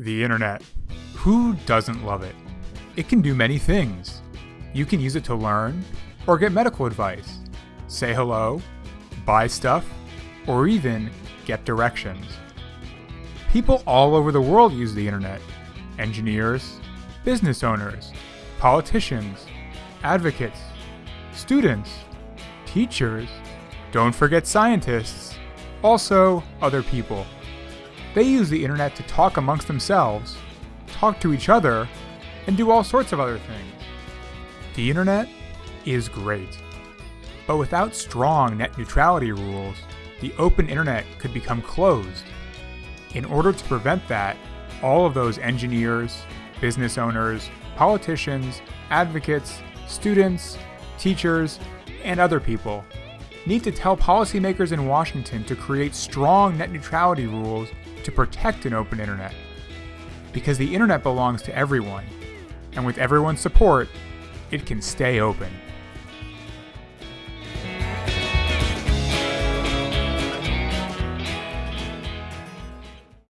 The internet. Who doesn't love it? It can do many things. You can use it to learn or get medical advice, say hello, buy stuff, or even get directions. People all over the world use the internet engineers, business owners, politicians, advocates, students, teachers, don't forget scientists, also other people. They use the internet to talk amongst themselves, talk to each other, and do all sorts of other things. The internet is great. But without strong net neutrality rules, the open internet could become closed. In order to prevent that, all of those engineers, business owners, politicians, advocates, students, teachers, and other people need to tell policymakers in Washington to create strong net neutrality rules to protect an open internet. Because the internet belongs to everyone, and with everyone's support, it can stay open.